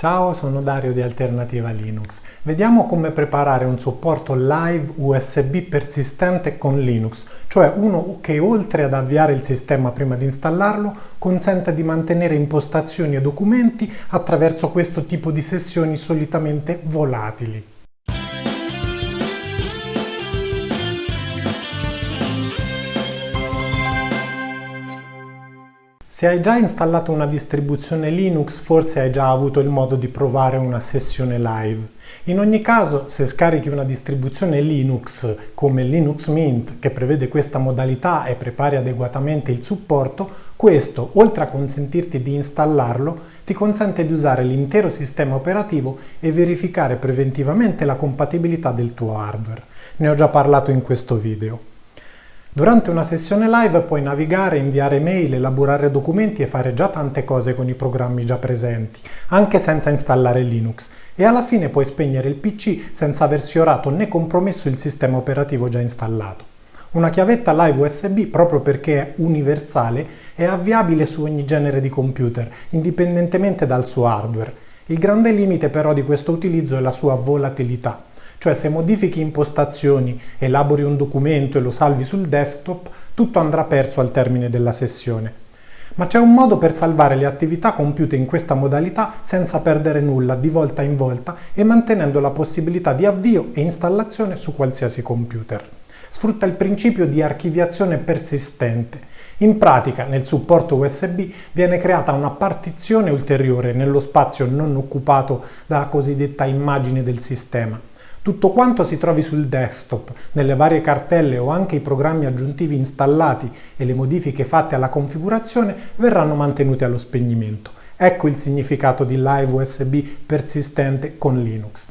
Ciao, sono Dario di Alternativa Linux. Vediamo come preparare un supporto live USB persistente con Linux, cioè uno che oltre ad avviare il sistema prima di installarlo, consente di mantenere impostazioni e documenti attraverso questo tipo di sessioni solitamente volatili. Se hai già installato una distribuzione Linux, forse hai già avuto il modo di provare una sessione live. In ogni caso, se scarichi una distribuzione Linux come Linux Mint, che prevede questa modalità e prepari adeguatamente il supporto, questo, oltre a consentirti di installarlo, ti consente di usare l'intero sistema operativo e verificare preventivamente la compatibilità del tuo hardware. Ne ho già parlato in questo video. Durante una sessione live puoi navigare, inviare mail, elaborare documenti e fare già tante cose con i programmi già presenti, anche senza installare Linux, e alla fine puoi spegnere il PC senza aver sfiorato né compromesso il sistema operativo già installato. Una chiavetta live USB, proprio perché è universale, è avviabile su ogni genere di computer, indipendentemente dal suo hardware. Il grande limite però di questo utilizzo è la sua volatilità. Cioè se modifichi impostazioni, elabori un documento e lo salvi sul desktop, tutto andrà perso al termine della sessione. Ma c'è un modo per salvare le attività compiute in questa modalità senza perdere nulla di volta in volta e mantenendo la possibilità di avvio e installazione su qualsiasi computer. Sfrutta il principio di archiviazione persistente. In pratica, nel supporto USB viene creata una partizione ulteriore nello spazio non occupato dalla cosiddetta immagine del sistema. Tutto quanto si trovi sul desktop, nelle varie cartelle o anche i programmi aggiuntivi installati e le modifiche fatte alla configurazione verranno mantenuti allo spegnimento. Ecco il significato di Live USB persistente con Linux.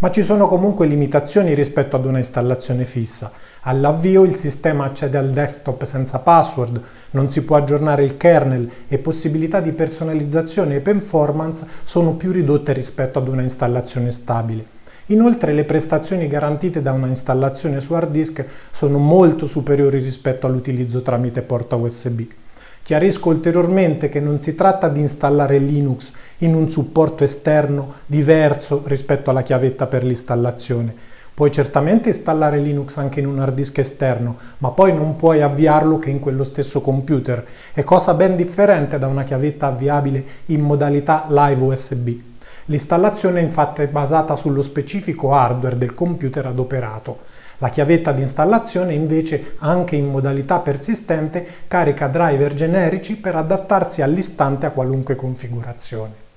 Ma ci sono comunque limitazioni rispetto ad una installazione fissa. All'avvio il sistema accede al desktop senza password, non si può aggiornare il kernel e possibilità di personalizzazione e performance sono più ridotte rispetto ad una installazione stabile. Inoltre le prestazioni garantite da una installazione su hard disk sono molto superiori rispetto all'utilizzo tramite porta USB. Chiarisco ulteriormente che non si tratta di installare Linux in un supporto esterno diverso rispetto alla chiavetta per l'installazione. Puoi certamente installare Linux anche in un hard disk esterno, ma poi non puoi avviarlo che in quello stesso computer. È cosa ben differente da una chiavetta avviabile in modalità live USB. L'installazione infatti è basata sullo specifico hardware del computer adoperato. La chiavetta di installazione invece, anche in modalità persistente, carica driver generici per adattarsi all'istante a qualunque configurazione.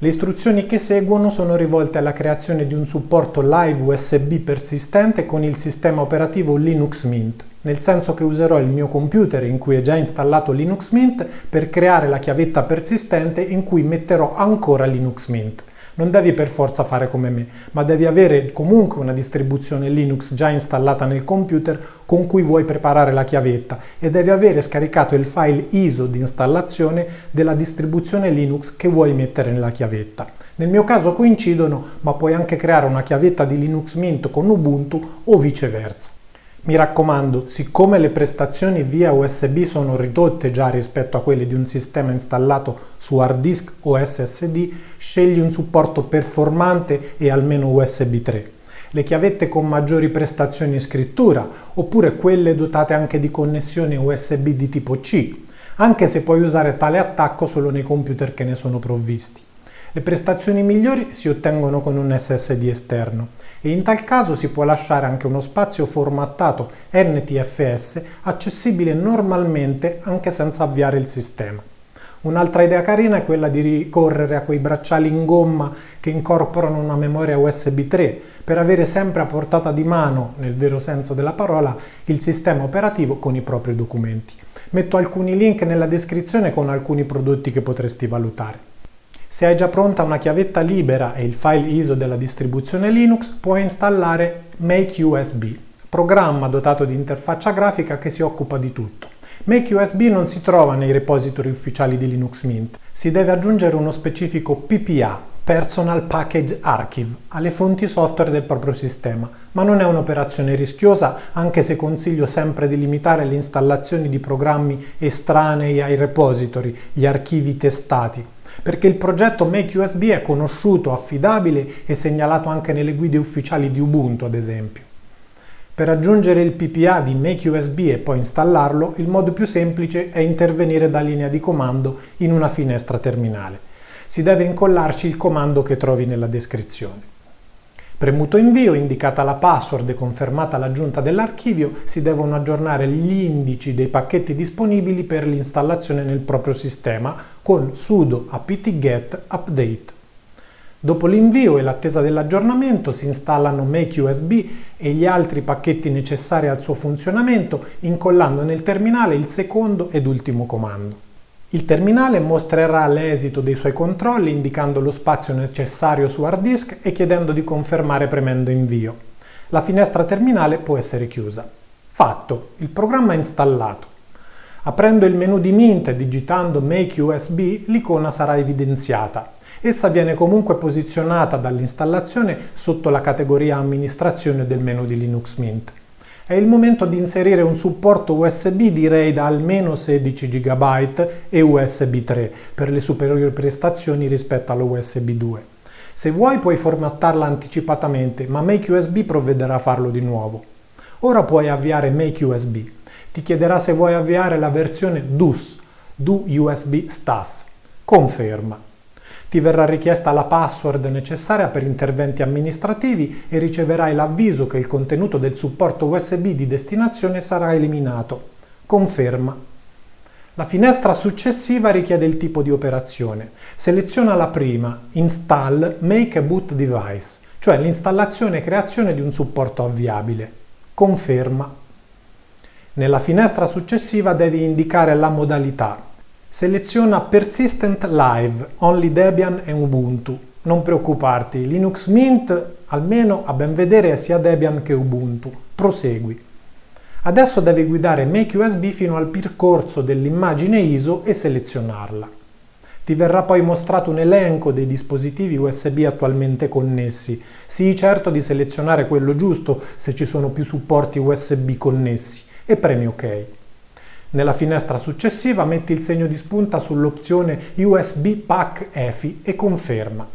Le istruzioni che seguono sono rivolte alla creazione di un supporto live USB persistente con il sistema operativo Linux Mint, nel senso che userò il mio computer in cui è già installato Linux Mint per creare la chiavetta persistente in cui metterò ancora Linux Mint. Non devi per forza fare come me, ma devi avere comunque una distribuzione Linux già installata nel computer con cui vuoi preparare la chiavetta e devi avere scaricato il file ISO di installazione della distribuzione Linux che vuoi mettere nella chiavetta. Nel mio caso coincidono, ma puoi anche creare una chiavetta di Linux Mint con Ubuntu o viceversa. Mi raccomando, siccome le prestazioni via USB sono ridotte già rispetto a quelle di un sistema installato su hard disk o SSD, scegli un supporto performante e almeno USB 3 le chiavette con maggiori prestazioni scrittura, oppure quelle dotate anche di connessione USB di tipo C, anche se puoi usare tale attacco solo nei computer che ne sono provvisti. Le prestazioni migliori si ottengono con un SSD esterno e in tal caso si può lasciare anche uno spazio formattato NTFS accessibile normalmente anche senza avviare il sistema. Un'altra idea carina è quella di ricorrere a quei bracciali in gomma che incorporano una memoria USB 3 per avere sempre a portata di mano, nel vero senso della parola, il sistema operativo con i propri documenti. Metto alcuni link nella descrizione con alcuni prodotti che potresti valutare. Se hai già pronta una chiavetta libera e il file ISO della distribuzione Linux, puoi installare MakeUSB, programma dotato di interfaccia grafica che si occupa di tutto. MakeUSB non si trova nei repository ufficiali di Linux Mint, si deve aggiungere uno specifico PPA, Personal Package Archive alle fonti software del proprio sistema, ma non è un'operazione rischiosa anche se consiglio sempre di limitare le installazioni di programmi estranei ai repository, gli archivi testati, perché il progetto MakeUSB è conosciuto, affidabile e segnalato anche nelle guide ufficiali di Ubuntu ad esempio. Per aggiungere il PPA di MakeUSB e poi installarlo, il modo più semplice è intervenire da linea di comando in una finestra terminale si deve incollarci il comando che trovi nella descrizione. Premuto invio, indicata la password e confermata l'aggiunta dell'archivio, si devono aggiornare gli indici dei pacchetti disponibili per l'installazione nel proprio sistema con sudo apt-get update. Dopo l'invio e l'attesa dell'aggiornamento si installano MakeUSB e gli altri pacchetti necessari al suo funzionamento incollando nel terminale il secondo ed ultimo comando. Il terminale mostrerà l'esito dei suoi controlli indicando lo spazio necessario su hard disk e chiedendo di confermare premendo invio. La finestra terminale può essere chiusa. Fatto, il programma è installato. Aprendo il menu di Mint e digitando Make USB, l'icona sarà evidenziata. Essa viene comunque posizionata dall'installazione sotto la categoria Amministrazione del menu di Linux Mint è il momento di inserire un supporto USB direi da almeno 16 GB e USB 3 per le superiori prestazioni rispetto allo USB 2. Se vuoi puoi formattarla anticipatamente, ma MakeUSB provvederà a farlo di nuovo. Ora puoi avviare MakeUSB. Ti chiederà se vuoi avviare la versione DUS, Do USB Stuff. Conferma. Ti verrà richiesta la password necessaria per interventi amministrativi e riceverai l'avviso che il contenuto del supporto USB di destinazione sarà eliminato. Conferma. La finestra successiva richiede il tipo di operazione. Seleziona la prima, Install Make a Boot Device, cioè l'installazione e creazione di un supporto avviabile. Conferma. Nella finestra successiva devi indicare la modalità, Seleziona Persistent Live, Only Debian e Ubuntu. Non preoccuparti, Linux Mint almeno a ben vedere è sia Debian che Ubuntu. Prosegui. Adesso devi guidare MakeUSB fino al percorso dell'immagine ISO e selezionarla. Ti verrà poi mostrato un elenco dei dispositivi USB attualmente connessi. Sii certo di selezionare quello giusto se ci sono più supporti USB connessi e premi OK. Nella finestra successiva metti il segno di spunta sull'opzione USB Pack EFI e conferma.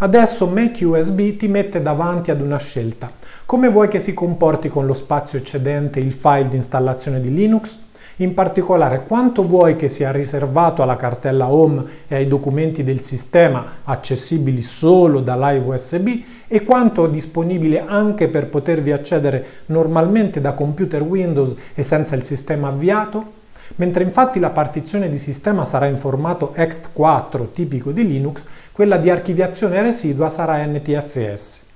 Adesso Make USB ti mette davanti ad una scelta. Come vuoi che si comporti con lo spazio eccedente il file di installazione di Linux? In particolare, quanto vuoi che sia riservato alla cartella Home e ai documenti del sistema accessibili solo da Live USB e quanto disponibile anche per potervi accedere normalmente da computer Windows e senza il sistema avviato? Mentre infatti la partizione di sistema sarà in formato ext4 tipico di Linux, quella di archiviazione residua sarà NTFS.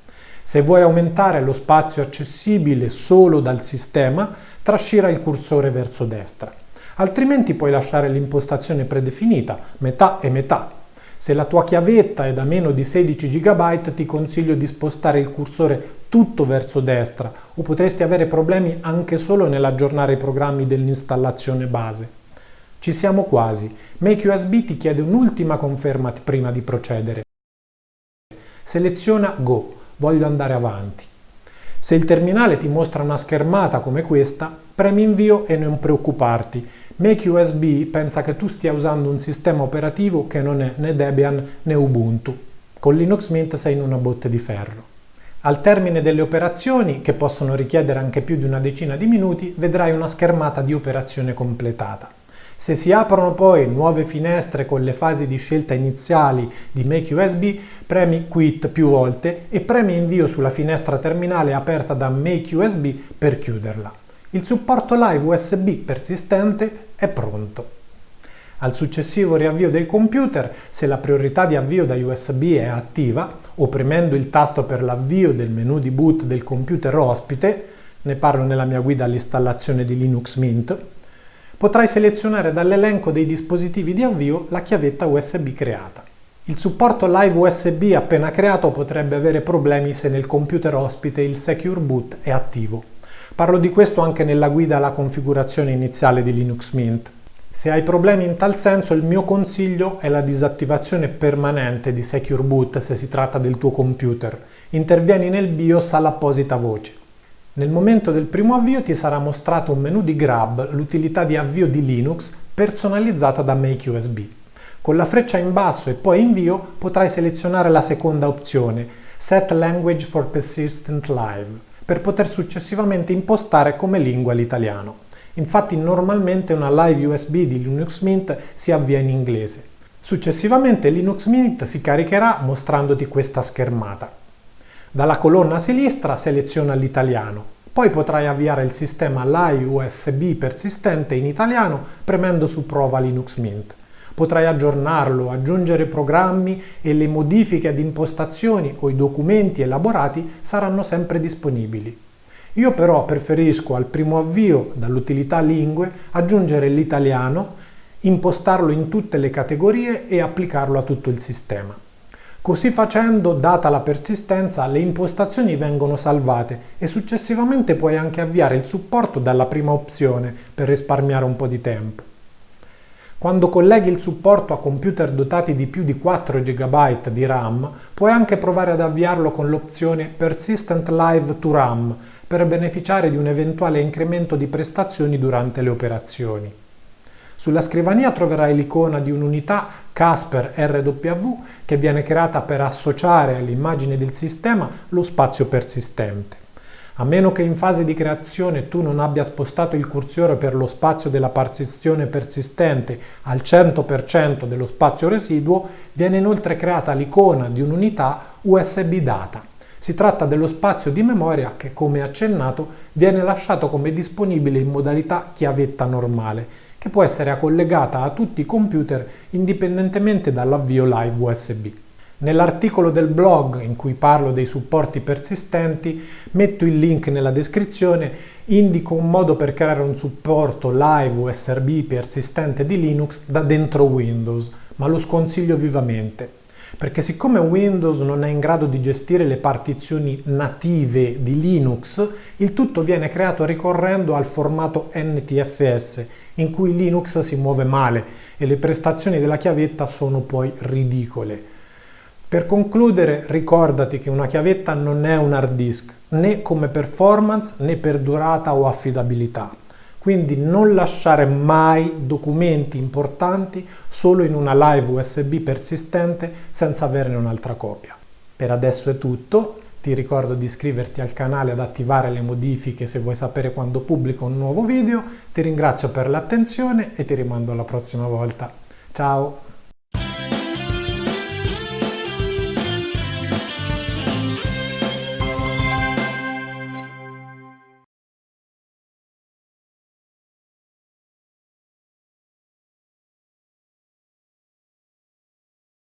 Se vuoi aumentare lo spazio accessibile solo dal sistema, trascina il cursore verso destra. Altrimenti puoi lasciare l'impostazione predefinita, metà e metà. Se la tua chiavetta è da meno di 16 GB ti consiglio di spostare il cursore tutto verso destra o potresti avere problemi anche solo nell'aggiornare i programmi dell'installazione base. Ci siamo quasi. MakeUSB ti chiede un'ultima conferma prima di procedere. Seleziona Go voglio andare avanti. Se il terminale ti mostra una schermata come questa, premi invio e non preoccuparti. MakeUSB pensa che tu stia usando un sistema operativo che non è né Debian né Ubuntu. Con Linux Mint sei in una botte di ferro. Al termine delle operazioni, che possono richiedere anche più di una decina di minuti, vedrai una schermata di operazione completata. Se si aprono poi nuove finestre con le fasi di scelta iniziali di Make USB, premi Quit più volte e premi Invio sulla finestra terminale aperta da Make USB per chiuderla. Il supporto live USB persistente è pronto. Al successivo riavvio del computer, se la priorità di avvio da USB è attiva, o premendo il tasto per l'avvio del menu di boot del computer ospite, ne parlo nella mia guida all'installazione di Linux Mint, potrai selezionare dall'elenco dei dispositivi di avvio la chiavetta USB creata. Il supporto Live USB appena creato potrebbe avere problemi se nel computer ospite il Secure Boot è attivo. Parlo di questo anche nella guida alla configurazione iniziale di Linux Mint. Se hai problemi in tal senso, il mio consiglio è la disattivazione permanente di Secure Boot se si tratta del tuo computer. Intervieni nel BIOS all'apposita voce. Nel momento del primo avvio ti sarà mostrato un menu di Grab, l'utilità di avvio di Linux personalizzata da Make USB. Con la freccia in basso e poi invio potrai selezionare la seconda opzione, Set Language for Persistent Live, per poter successivamente impostare come lingua l'italiano. Infatti normalmente una live USB di Linux Mint si avvia in inglese. Successivamente Linux Mint si caricherà mostrandoti questa schermata. Dalla colonna a sinistra seleziona l'italiano, poi potrai avviare il sistema Live USB persistente in italiano premendo su Prova Linux Mint. Potrai aggiornarlo, aggiungere programmi e le modifiche ad impostazioni o i documenti elaborati saranno sempre disponibili. Io però preferisco al primo avvio dall'utilità lingue aggiungere l'italiano, impostarlo in tutte le categorie e applicarlo a tutto il sistema. Così facendo, data la persistenza, le impostazioni vengono salvate e successivamente puoi anche avviare il supporto dalla prima opzione per risparmiare un po' di tempo. Quando colleghi il supporto a computer dotati di più di 4 GB di RAM, puoi anche provare ad avviarlo con l'opzione Persistent Live to RAM per beneficiare di un eventuale incremento di prestazioni durante le operazioni. Sulla scrivania troverai l'icona di un'unità Casper RW che viene creata per associare all'immagine del sistema lo spazio persistente. A meno che in fase di creazione tu non abbia spostato il cursore per lo spazio della partizione persistente al 100% dello spazio residuo, viene inoltre creata l'icona di un'unità USB data. Si tratta dello spazio di memoria che, come accennato, viene lasciato come disponibile in modalità chiavetta normale, che può essere collegata a tutti i computer indipendentemente dall'avvio live USB. Nell'articolo del blog in cui parlo dei supporti persistenti metto il link nella descrizione, indico un modo per creare un supporto live USB persistente di Linux da dentro Windows, ma lo sconsiglio vivamente perché siccome Windows non è in grado di gestire le partizioni native di Linux, il tutto viene creato ricorrendo al formato NTFS, in cui Linux si muove male e le prestazioni della chiavetta sono poi ridicole. Per concludere ricordati che una chiavetta non è un hard disk, né come performance né per durata o affidabilità. Quindi non lasciare mai documenti importanti solo in una live USB persistente senza averne un'altra copia. Per adesso è tutto, ti ricordo di iscriverti al canale ad attivare le modifiche se vuoi sapere quando pubblico un nuovo video, ti ringrazio per l'attenzione e ti rimando alla prossima volta. Ciao!